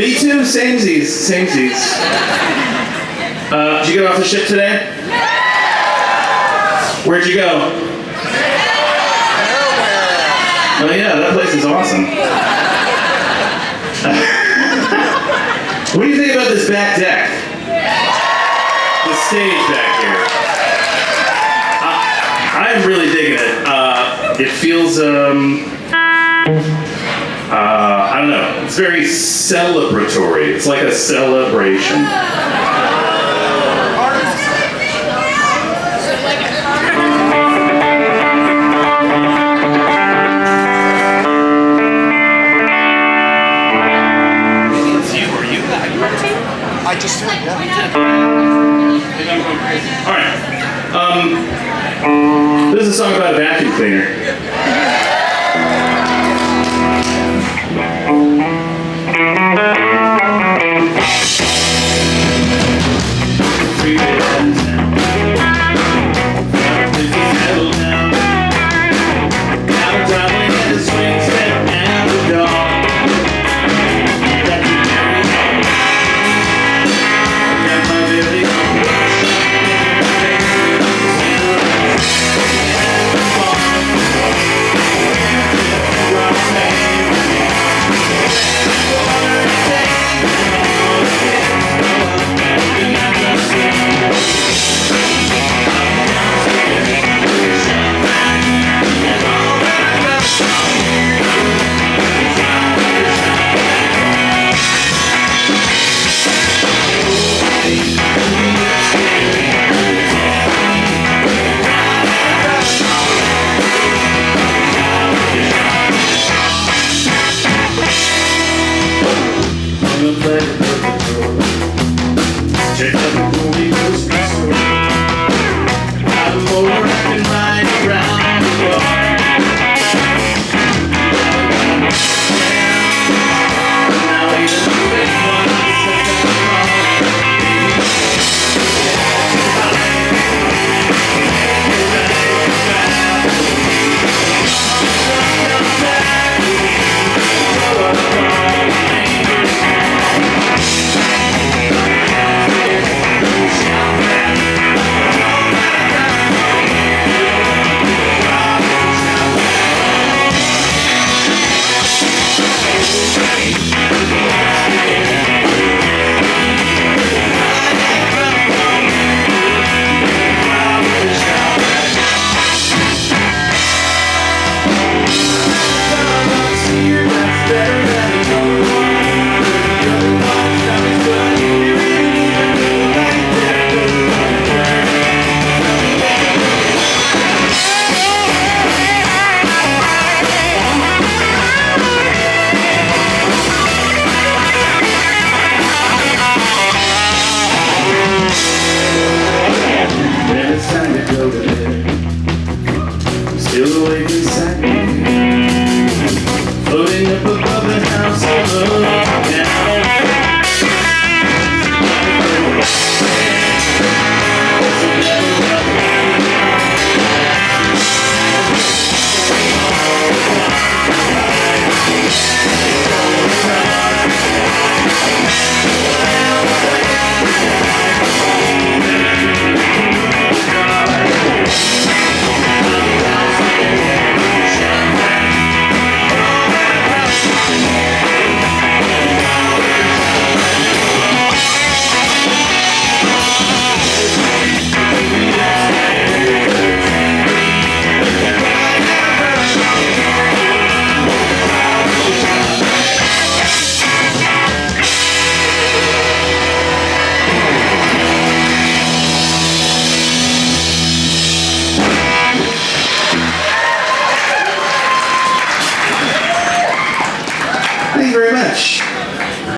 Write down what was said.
Me too, samesies, samesies. Uh, did you get off the ship today? Where'd you go? Oh yeah, that place is awesome. what do you think about this back deck? The stage back here. I, I'm really digging it. Uh, it feels, um, uh, I don't know. It's very celebratory. It's like a celebration. I just yeah. All right. Um, this is a song about a vacuum cleaner. Sweet